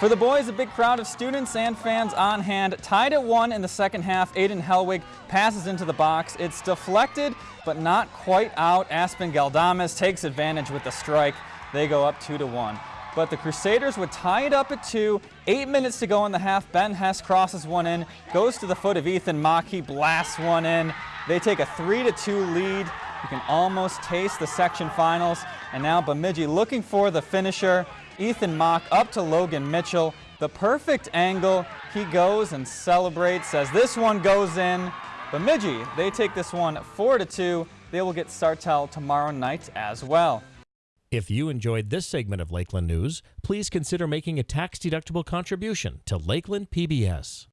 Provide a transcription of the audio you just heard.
For the boys, a big crowd of students and fans on hand. Tied at one in the second half, Aiden Helwig passes into the box. It's deflected, but not quite out. Aspen Galdames takes advantage with the strike. They go up two to one. But the Crusaders would tie it up at two. Eight minutes to go in the half. Ben Hess crosses one in, goes to the foot of Ethan Mock. He blasts one in. They take a three to two lead. You can almost taste the section finals. And now Bemidji looking for the finisher. Ethan Mock up to Logan Mitchell. The perfect angle. He goes and celebrates as this one goes in. Bemidji, they take this one 4 to 2. They will get Sartell tomorrow night as well. If you enjoyed this segment of Lakeland News, please consider making a tax-deductible contribution to Lakeland PBS.